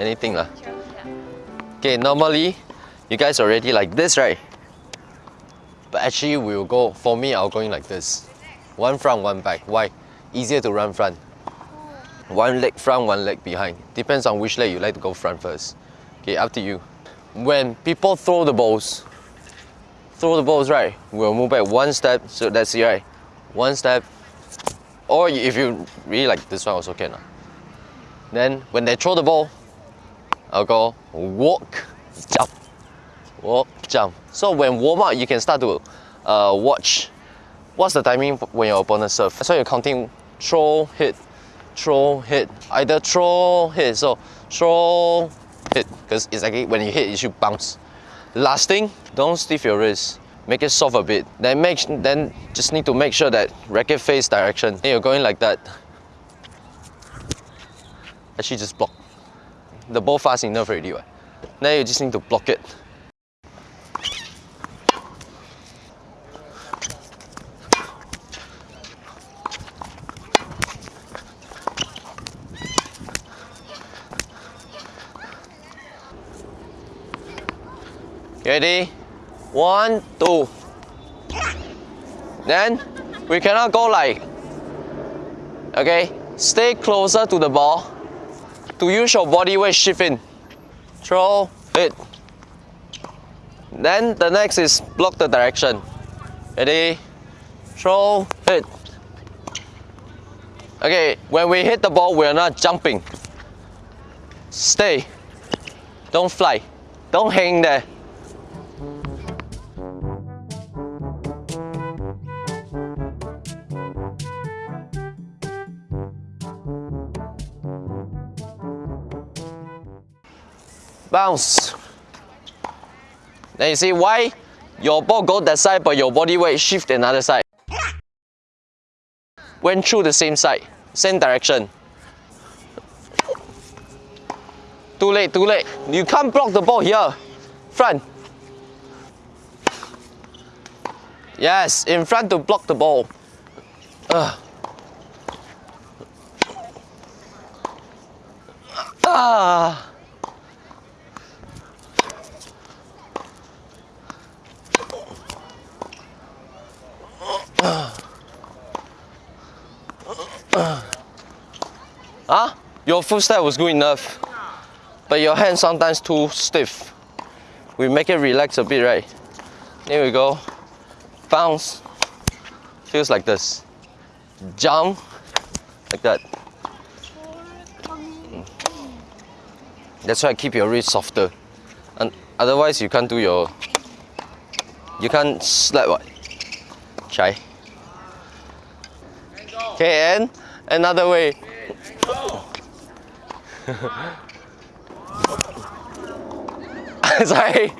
anything lah. Okay, normally you guys already like this, right? But actually we will go, for me I'll going like this. One front, one back. Why? Easier to run front. One leg front, one leg behind. Depends on which leg you like to go front first. Okay, up to you. When people throw the balls, throw the balls right, we'll move back one step, so that's it right. One step, or if you really like this one also can. Then when they throw the ball, I'll go walk, jump, walk, jump. So when warm up, you can start to uh, watch what's the timing when your opponent serve. So you're counting throw, hit, throw, hit. Either throw, hit. So throw, hit. Because it's like when you hit, you should bounce. Last thing, don't stiff your wrist. Make it soft a bit. Then make then just need to make sure that racket face direction. Then you're going like that. Actually just block. The ball fast enough already, right? Now you just need to block it. Ready? One, two. Then we cannot go like, okay? Stay closer to the ball to use your body weight shift in. Throw, hit. Then the next is block the direction. Ready? Throw, hit. Okay, when we hit the ball, we are not jumping. Stay. Don't fly. Don't hang there. Bounce. Then you see why your ball go that side but your body weight shift another side. Went through the same side, same direction. Too late, too late. You can't block the ball here. Front. Yes, in front to block the ball. Ugh. Ah. Ah, your footstep was good enough, but your hand sometimes too stiff. We make it relax a bit, right? Here we go. Bounce. Feels like this. Jump. Like that. That's why keep your wrist softer. And otherwise you can't do your you can't slap what? Try. Okay, and another way. Sorry.